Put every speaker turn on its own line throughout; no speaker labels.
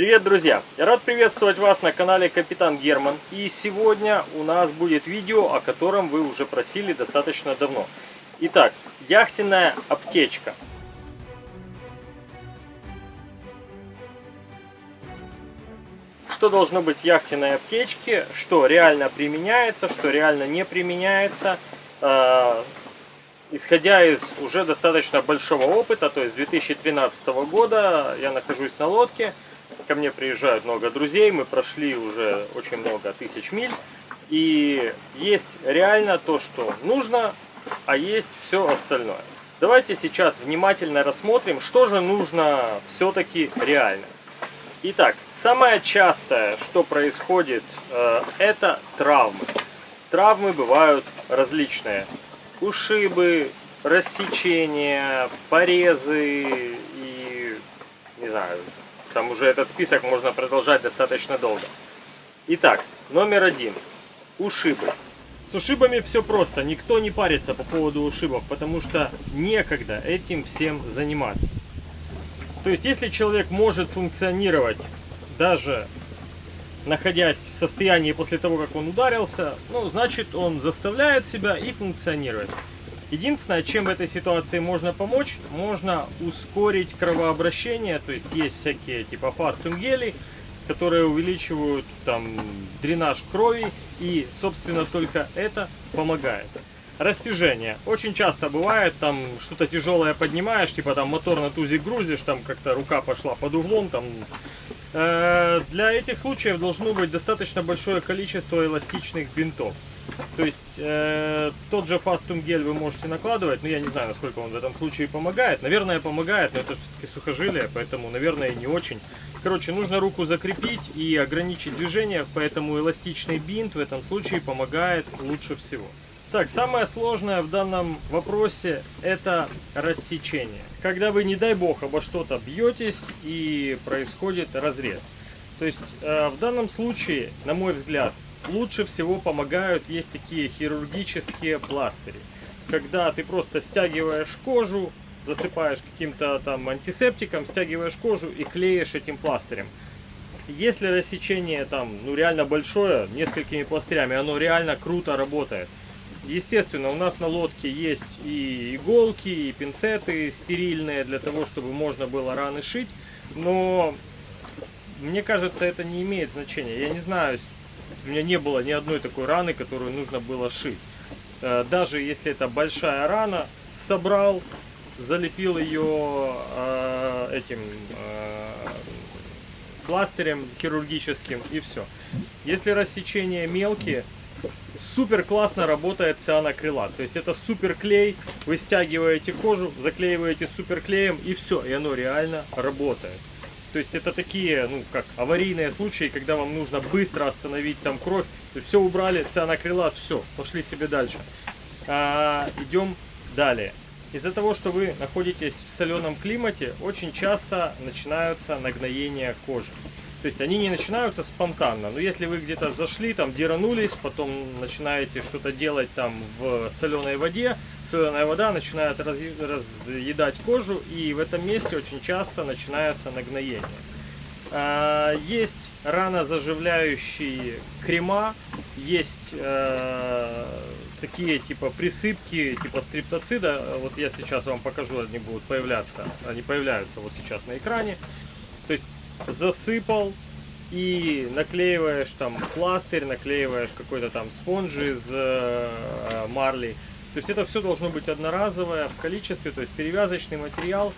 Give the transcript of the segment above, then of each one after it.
Привет, друзья! Я рад приветствовать вас на канале Капитан Герман. И сегодня у нас будет видео, о котором вы уже просили достаточно давно. Итак, яхтенная аптечка. Что должно быть в яхтенной аптечке, что реально применяется, что реально не применяется. Э, исходя из уже достаточно большого опыта, то есть 2013 года я нахожусь на лодке, ко мне приезжают много друзей, мы прошли уже очень много тысяч миль, и есть реально то, что нужно, а есть все остальное. Давайте сейчас внимательно рассмотрим, что же нужно все-таки реально. Итак, самое частое, что происходит, э, это травмы. Травмы бывают различные ушибы, рассечения, порезы и, не знаю, там уже этот список можно продолжать достаточно долго. Итак, номер один. Ушибы. С ушибами все просто, никто не парится по поводу ушибов, потому что некогда этим всем заниматься. То есть, если человек может функционировать даже находясь в состоянии после того, как он ударился, ну, значит, он заставляет себя и функционирует. Единственное, чем в этой ситуации можно помочь, можно ускорить кровообращение, то есть есть всякие типа фастум гели, которые увеличивают там дренаж крови, и, собственно, только это помогает. Растяжение. Очень часто бывает, там что-то тяжелое поднимаешь, типа там мотор на тузик грузишь, там как-то рука пошла под углом, там Э, для этих случаев должно быть достаточно большое количество эластичных бинтов. То есть э, тот же фастум гель вы можете накладывать, но я не знаю, насколько он в этом случае помогает. Наверное, помогает, но это все-таки сухожилие, поэтому, наверное, не очень. Короче, нужно руку закрепить и ограничить движение, поэтому эластичный бинт в этом случае помогает лучше всего. Так, самое сложное в данном вопросе это рассечение. Когда вы, не дай бог, обо что-то бьетесь и происходит разрез. То есть э, в данном случае, на мой взгляд, лучше всего помогают, есть такие хирургические пластыри. Когда ты просто стягиваешь кожу, засыпаешь каким-то там антисептиком, стягиваешь кожу и клеишь этим пластырем. Если рассечение там, ну реально большое, несколькими пластырями, оно реально круто работает. Естественно, у нас на лодке есть и иголки, и пинцеты стерильные для того, чтобы можно было раны шить. Но мне кажется, это не имеет значения. Я не знаю, у меня не было ни одной такой раны, которую нужно было шить. Э, даже если это большая рана, собрал, залепил ее э, этим э, пластырем хирургическим и все. Если рассечения мелкие, супер классно работает цианокрилат. То есть это супер клей, вы стягиваете кожу, заклеиваете супер клеем и все, и оно реально работает. То есть это такие, ну, как аварийные случаи, когда вам нужно быстро остановить там кровь. Все убрали, цианокрилат, все, пошли себе дальше. А, идем далее. Из-за того, что вы находитесь в соленом климате, очень часто начинаются нагноения кожи. То есть они не начинаются спонтанно. Но если вы где-то зашли, там деранулись, потом начинаете что-то делать там в соленой воде, соленая вода начинает разъедать кожу, и в этом месте очень часто начинается нагноение. А, есть ранозаживляющие крема, есть э, такие типа присыпки, типа стриптоцида. Вот я сейчас вам покажу, они будут появляться. Они появляются вот сейчас на экране. То есть засыпал и наклеиваешь там пластырь, наклеиваешь какой-то там спонж из э, марли. То есть это все должно быть одноразовое в количестве, то есть перевязочный материал.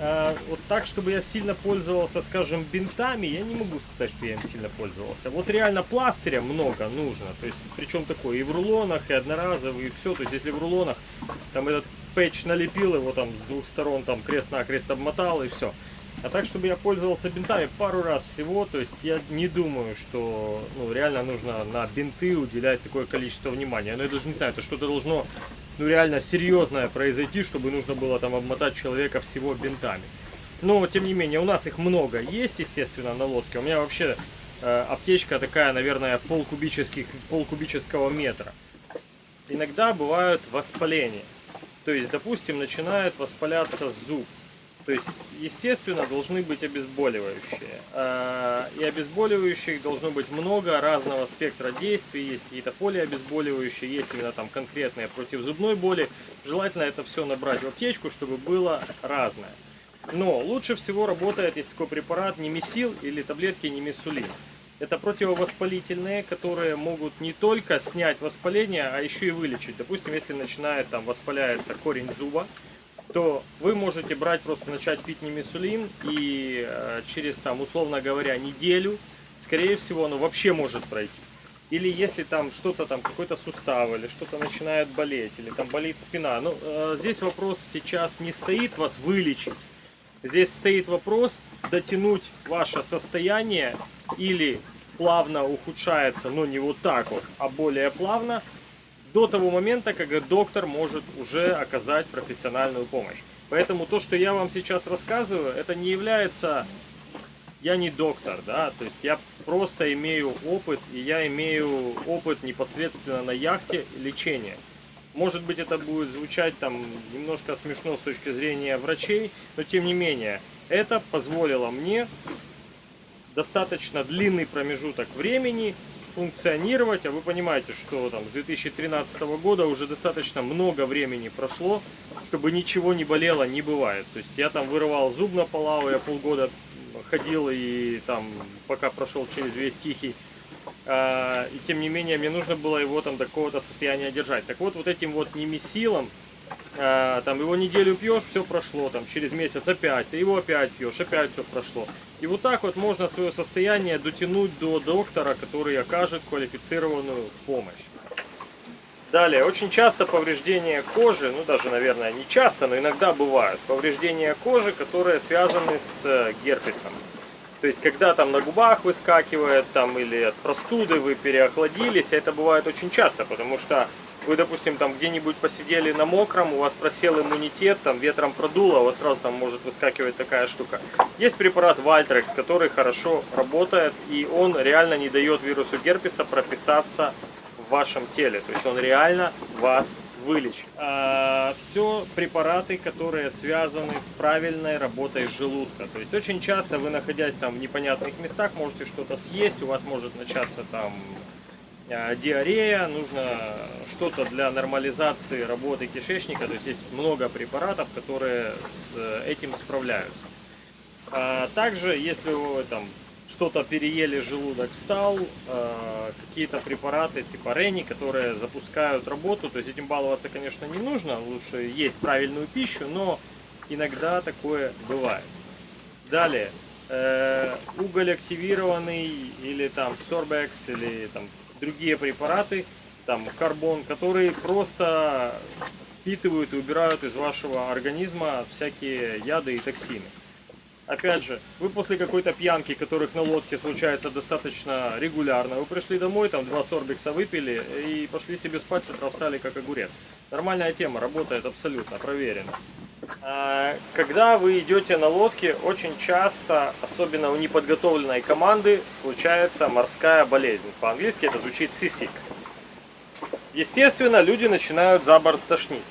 Э, вот так, чтобы я сильно пользовался, скажем, бинтами, я не могу сказать, что я им сильно пользовался. Вот реально пластыря много нужно, то есть причем такое и в рулонах, и одноразовый, и все. То есть если в рулонах там этот пэтч налепил его там с двух сторон, там крест-накрест обмотал и все. А так, чтобы я пользовался бинтами пару раз всего, то есть я не думаю, что ну, реально нужно на бинты уделять такое количество внимания. Но я даже не знаю, это что-то должно ну, реально серьезное произойти, чтобы нужно было там обмотать человека всего бинтами. Но, тем не менее, у нас их много есть, естественно, на лодке. У меня вообще э, аптечка такая, наверное, полкубических, полкубического метра. Иногда бывают воспаления. То есть, допустим, начинает воспаляться зуб То есть, естественно, должны быть обезболивающие. А, и обезболивающих должно быть много разного спектра действий. Есть какие-то полиобезболивающие, есть именно там конкретные против зубной боли. Желательно это все набрать в аптечку, чтобы было разное. Но лучше всего работает, есть такой препарат немесил или таблетки немесулин. Это противовоспалительные, которые могут не только снять воспаление, а еще и вылечить. Допустим, если начинает там воспаляется корень зуба, то вы можете брать, просто начать пить немесулин и э, через, там, условно говоря, неделю, скорее всего, оно вообще может пройти. Или если там что-то там, какой-то сустав, или что-то начинает болеть, или там болит спина. Ну, э, здесь вопрос сейчас не стоит вас вылечить. Здесь стоит вопрос дотянуть ваше состояние или плавно ухудшается, но не вот так вот, а более плавно, до того момента, когда доктор может уже оказать профессиональную помощь. Поэтому то, что я вам сейчас рассказываю, это не является... Я не доктор, да, то есть я просто имею опыт, и я имею опыт непосредственно на яхте лечения. Может быть это будет звучать там немножко смешно с точки зрения врачей, но тем не менее, это позволило мне достаточно длинный промежуток времени функционировать, а вы понимаете, что там с 2013 года уже достаточно много времени прошло, чтобы ничего не болело, не бывает. То есть я там вырывал зуб на Палау, я полгода ходил и там пока прошел через весь Тихий, а, и тем не менее мне нужно было его там до какого-то состояния держать. Так вот, вот этим вот немесилом а, там его неделю пьешь, все прошло, там через месяц опять, ты его опять пьешь, опять все прошло. И вот так вот можно свое состояние дотянуть до доктора, который окажет квалифицированную помощь. Далее, очень часто повреждения кожи, ну даже, наверное, не часто, но иногда бывают, повреждения кожи, которые связаны с э, герпесом. То есть, когда там на губах выскакивает, там, или от простуды вы переохладились, это бывает очень часто, потому что вы, допустим, там где-нибудь посидели на мокром, у вас просел иммунитет, там ветром продуло, у вас сразу там может выскакивать такая штука. Есть препарат Вальтрекс, который хорошо работает, и он реально не дает вирусу герпеса прописаться в вашем теле. То есть он реально вас вылечит. А, все препараты, которые связаны с правильной работой желудка. То есть очень часто вы, находясь там в непонятных местах, можете что-то съесть, у вас может начаться там диарея, нужно что-то для нормализации работы кишечника, то есть есть много препаратов, которые с этим справляются. А также, если вы там что-то переели, желудок встал, э, какие-то препараты типа Рени, которые запускают работу, то есть этим баловаться, конечно, не нужно, лучше есть правильную пищу, но иногда такое бывает. Далее, э, уголь активированный или там Sorbex или там другие препараты, там карбон, которые просто впитывают и убирают из вашего организма всякие яды и токсины. Опять же, вы после какой-то пьянки, которых на лодке случается достаточно регулярно, вы пришли домой, там два сорбикса выпили и пошли себе спать, с утра встали как огурец. Нормальная тема, работает абсолютно, проверено. А, когда вы идете на лодке, очень часто, особенно у неподготовленной команды, случается морская болезнь. По-английски это звучит сисик. Естественно, люди начинают за борт тошнить.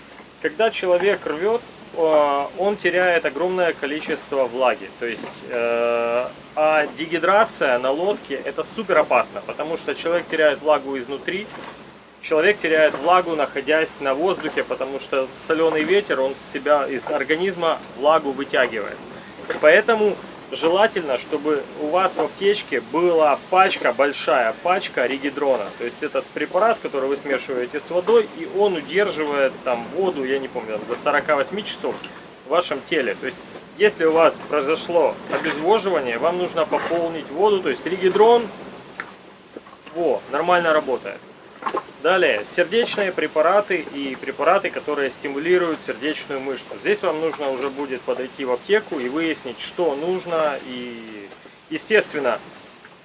Когда человек рвет, он теряет огромное количество влаги. То есть, э, а дегидрация на лодке это супер опасно, потому что человек теряет влагу изнутри, человек теряет влагу, находясь на воздухе, потому что соленый ветер, он с себя из организма влагу вытягивает. Поэтому желательно, чтобы у вас в аптечке была пачка, большая пачка регидрона. То есть этот препарат, который вы смешиваете с водой, и он удерживает там воду, я не помню, до 48 часов в вашем теле. То есть если у вас произошло обезвоживание, вам нужно пополнить воду, то есть регидрон, во, нормально работает. Далее, сердечные препараты и препараты, которые стимулируют сердечную мышцу. Здесь вам нужно уже будет подойти в аптеку и выяснить, что нужно. И, естественно,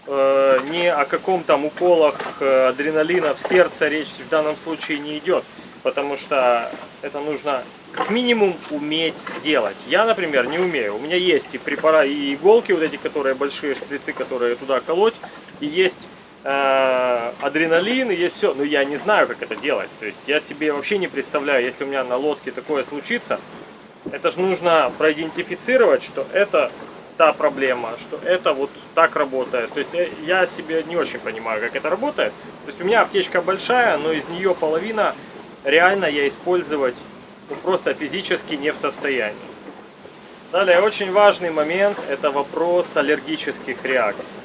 э, ни о каком там уколах э, адреналина в сердце речь в данном случае не идет. Потому что это нужно как минимум уметь делать. Я, например, не умею. У меня есть и препараты, и иголки, вот эти, которые большие шприцы, которые туда колоть. И есть э, адреналин и есть все. Но я не знаю, как это делать. То есть я себе вообще не представляю, если у меня на лодке такое случится, Это же нужно проидентифицировать, что это та проблема, что это вот так работает. То есть я, я себе не очень понимаю, как это работает. То есть у меня аптечка большая, но из нее половина реально я использовать ну, просто физически не в состоянии. Далее, очень важный момент, это вопрос аллергических реакций.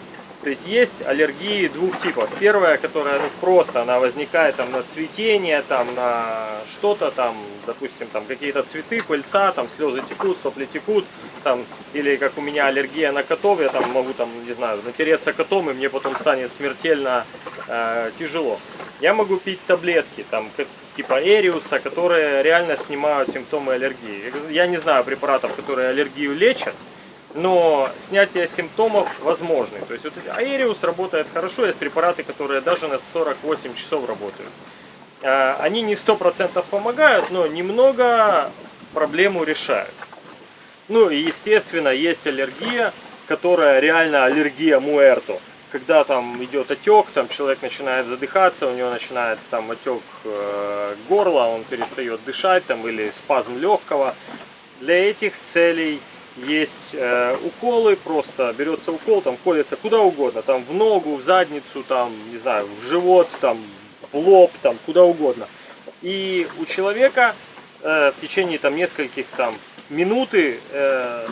То есть есть аллергии двух типов. Первая, которая ну, просто она возникает там на цветение, там на что-то там, допустим, там какие-то цветы, пыльца, там слезы текут, сопли текут, там, или как у меня аллергия на котов, я там могу там, не знаю, натереться котом, и мне потом станет смертельно э, тяжело. Я могу пить таблетки, там, типа Эриуса, которые реально снимают симптомы аллергии. Я не знаю препаратов, которые аллергию лечат, но снятие симптомов возможны. То есть вот Аэриус работает хорошо, есть препараты, которые даже на 48 часов работают. А, они не 100% помогают, но немного проблему решают. Ну и естественно есть аллергия, которая реально аллергия муэрто. Когда там идет отек, там человек начинает задыхаться, у него начинается там отек э, горла, он перестает дышать там или спазм легкого. Для этих целей есть э, уколы, просто берется укол, там колется куда угодно, там в ногу, в задницу, там, не знаю, в живот, там, в лоб, там, куда угодно. И у человека э, в течение там нескольких там минуты э,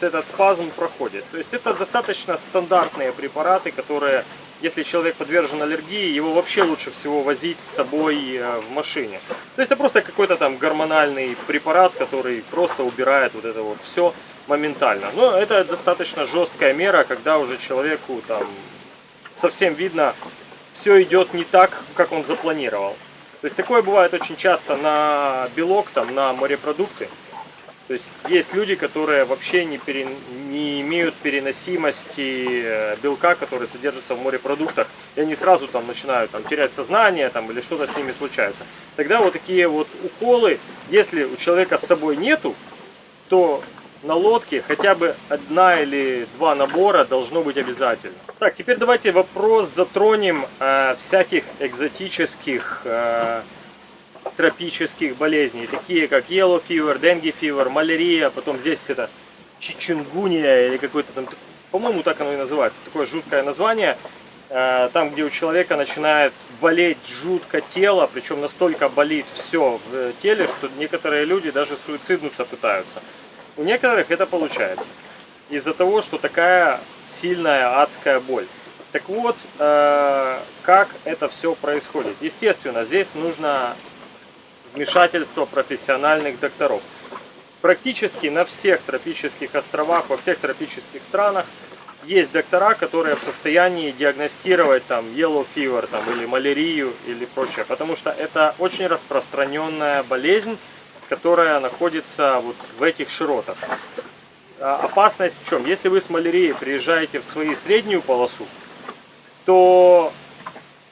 этот спазм проходит. То есть это достаточно стандартные препараты, которые, если человек подвержен аллергии, его вообще лучше всего возить с собой э, в машине. То есть это просто какой-то там гормональный препарат, который просто убирает вот это вот все моментально. Но это достаточно жесткая мера, когда уже человеку там совсем видно, все идет не так, как он запланировал. То есть такое бывает очень часто на белок, там, на морепродукты. То есть есть люди, которые вообще не, пере, не имеют переносимости э, белка, который содержится в морепродуктах, и они сразу там начинают там, терять сознание там, или что-то с ними случается. Тогда вот такие вот уколы, если у человека с собой нету, то на лодке хотя бы одна или два набора должно быть обязательно. Так, теперь давайте вопрос затронем э, всяких экзотических э, тропических болезней, такие как yellow fever, dengue fever, малярия, потом здесь это чичунгуния или какой-то там, по-моему, так оно и называется, такое жуткое название, э, там, где у человека начинает болеть жутко тело, причем настолько болит все в теле, что некоторые люди даже суициднуться пытаются. У некоторых это получается. Из-за того, что такая сильная адская боль. Так вот, э, как это все происходит? Естественно, здесь нужно вмешательство профессиональных докторов. Практически на всех тропических островах, во всех тропических странах есть доктора, которые в состоянии диагностировать там yellow fever там, или малярию или прочее, потому что это очень распространенная болезнь, которая находится вот в этих широтах. А, опасность в чем? Если вы с малярией приезжаете в свою среднюю полосу, то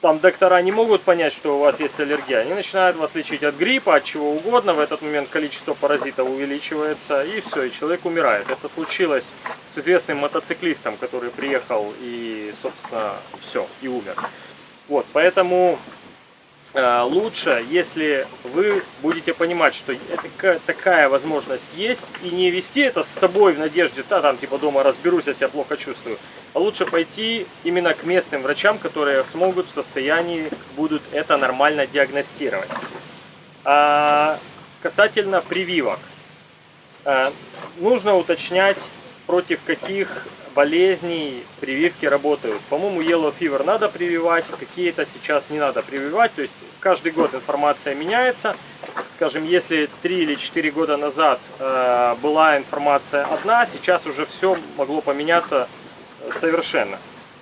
там доктора не могут понять, что у вас есть аллергия. Они начинают вас лечить от гриппа, от чего угодно. В этот момент количество паразитов увеличивается, и все, и человек умирает. Это случилось с известным мотоциклистом, который приехал и, собственно, все, и умер. Вот, поэтому лучше, если вы будете понимать, что такая возможность есть, и не вести это с собой в надежде, да, там типа дома разберусь, я себя плохо чувствую, а лучше пойти именно к местным врачам, которые смогут в состоянии, будут это нормально диагностировать. А, касательно прививок. А, нужно уточнять, против каких болезней прививки работают. По-моему, Yellow Fever надо прививать, какие-то сейчас не надо прививать. То есть каждый год информация меняется. Скажем, если 3 или 4 года назад э, была информация одна, сейчас уже все могло поменяться э, совершенно.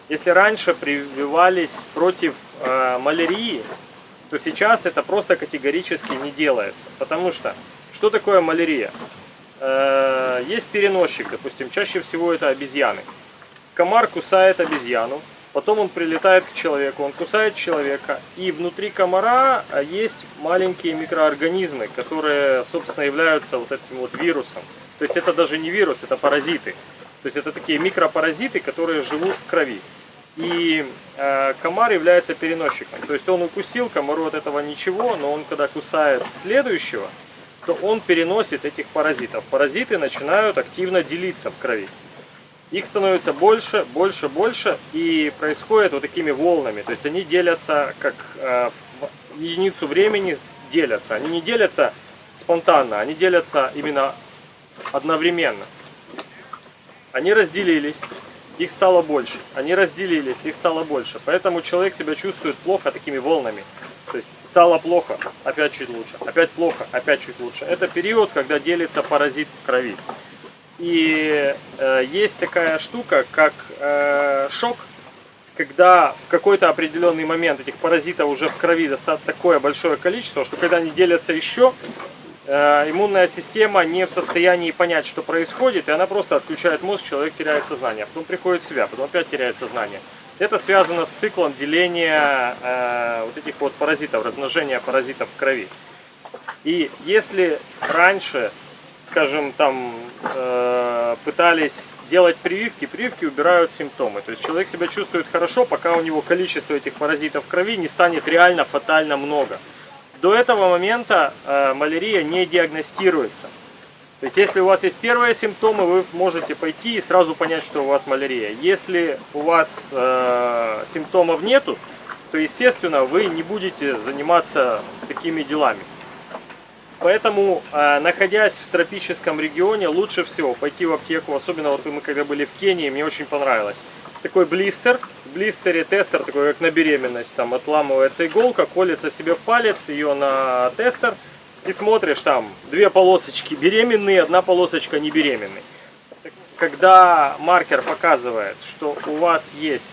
Если раньше прививались против э, малярии, то сейчас это просто категорически не делается. Потому что, что такое малярия? Э, есть переносчик, допустим, чаще всего это обезьяны. Комар кусает обезьяну, потом он прилетает к человеку, он кусает человека, и внутри комара а, есть маленькие микроорганизмы, которые, собственно, являются вот этим вот вирусом. То есть это даже не вирус, это паразиты. То есть это такие микропаразиты, которые живут в крови. И э, комар является переносчиком. То есть он укусил, комару от этого ничего, но он когда кусает следующего, то он переносит этих паразитов. Паразиты начинают активно делиться в крови. Их становится больше, больше, больше и происходит вот такими волнами. То есть они делятся как э, в единицу времени делятся. Они не делятся спонтанно, они делятся именно одновременно. Они разделились, их стало больше. Они разделились, их стало больше. Поэтому человек себя чувствует плохо такими волнами. То есть стало плохо, опять чуть лучше, опять плохо, опять чуть лучше. Это период, когда делится паразит в крови. И э, есть такая штука, как э, шок, когда в какой-то определенный момент этих паразитов уже в крови достаточно такое большое количество, что когда они делятся еще, э, иммунная система не в состоянии понять, что происходит, и она просто отключает мозг, человек теряет сознание, потом приходит в себя, потом опять теряет сознание. Это связано с циклом деления э, вот этих вот паразитов, размножения паразитов в крови. И если раньше скажем, там э, пытались делать прививки, прививки убирают симптомы. То есть человек себя чувствует хорошо, пока у него количество этих паразитов в крови не станет реально фатально много. До этого момента э, малярия не диагностируется. То есть если у вас есть первые симптомы, вы можете пойти и сразу понять, что у вас малярия. Если у вас э, симптомов нету, то естественно вы не будете заниматься такими делами. Поэтому, э, находясь в тропическом регионе, лучше всего пойти в аптеку, особенно вот мы когда были в Кении, мне очень понравилось. Такой блистер, в блистере тестер, такой как на беременность, там отламывается иголка, колется себе в палец, ее на тестер, и смотришь там две полосочки беременные, одна полосочка не беременный. Когда маркер показывает, что у вас есть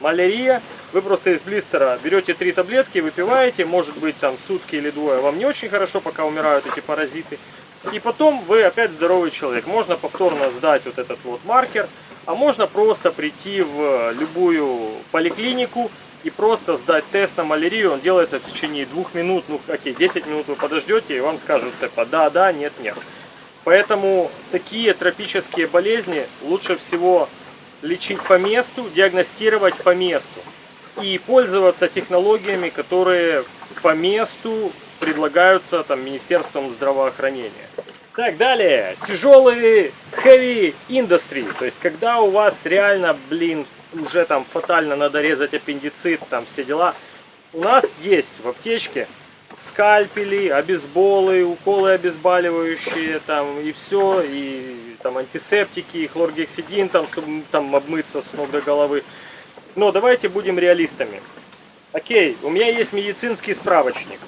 малярия, вы просто из блистера берете три таблетки, выпиваете, может быть там сутки или двое, вам не очень хорошо, пока умирают эти паразиты. И потом вы опять здоровый человек. Можно повторно сдать вот этот вот маркер, а можно просто прийти в любую поликлинику и просто сдать тест на малярию. Он делается в течение двух минут, ну окей, 10 минут вы подождете и вам скажут типа да, да, нет, нет. Поэтому такие тропические болезни лучше всего лечить по месту, диагностировать по месту и пользоваться технологиями, которые по месту предлагаются там Министерством здравоохранения. Так, далее. Тяжелые heavy industry. То есть, когда у вас реально, блин, уже там фатально надо резать аппендицит, там все дела. У нас есть в аптечке скальпели, обезболы, уколы обезболивающие, там и все, и там антисептики, и хлоргексидин, там, чтобы там обмыться с ног до головы. Но давайте будем реалистами. Окей, у меня есть медицинский справочник.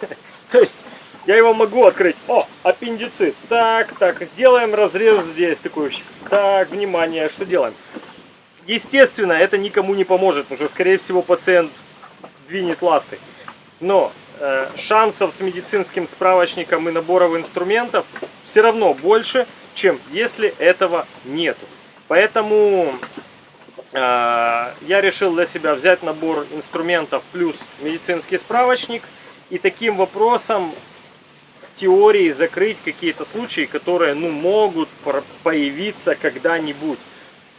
То есть, я его могу открыть. О, аппендицит. Так, так, делаем разрез здесь. Такой, так, внимание, что делаем? Естественно, это никому не поможет, потому что, скорее всего, пациент двинет ласты. Но э, шансов с медицинским справочником и набором инструментов все равно больше, чем если этого нету. Поэтому Э, я решил для себя взять набор инструментов плюс медицинский справочник и таким вопросом в теории закрыть какие-то случаи, которые ну, могут появиться когда-нибудь.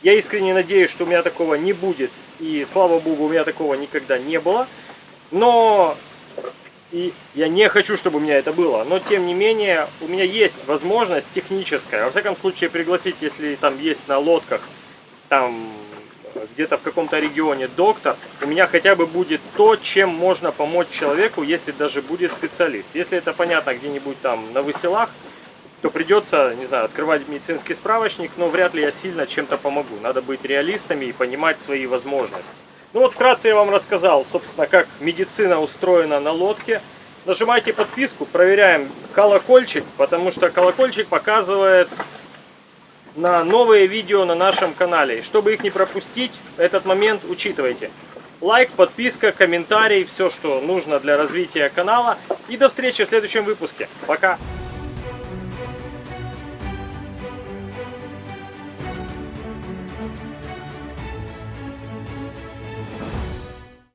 Я искренне надеюсь, что у меня такого не будет, и слава богу, у меня такого никогда не было. Но и я не хочу, чтобы у меня это было. Но тем не менее, у меня есть возможность техническая, во всяком случае, пригласить, если там есть на лодках, там где-то в каком-то регионе доктор, у меня хотя бы будет то, чем можно помочь человеку, если даже будет специалист. Если это понятно где-нибудь там на выселах, то придется, не знаю, открывать медицинский справочник, но вряд ли я сильно чем-то помогу. Надо быть реалистами и понимать свои возможности. Ну вот вкратце я вам рассказал, собственно, как медицина устроена на лодке. Нажимайте подписку, проверяем колокольчик, потому что колокольчик показывает на новые видео на нашем канале. Чтобы их не пропустить, этот момент учитывайте. Лайк, подписка, комментарий, все, что нужно для развития канала. И до встречи в следующем выпуске. Пока!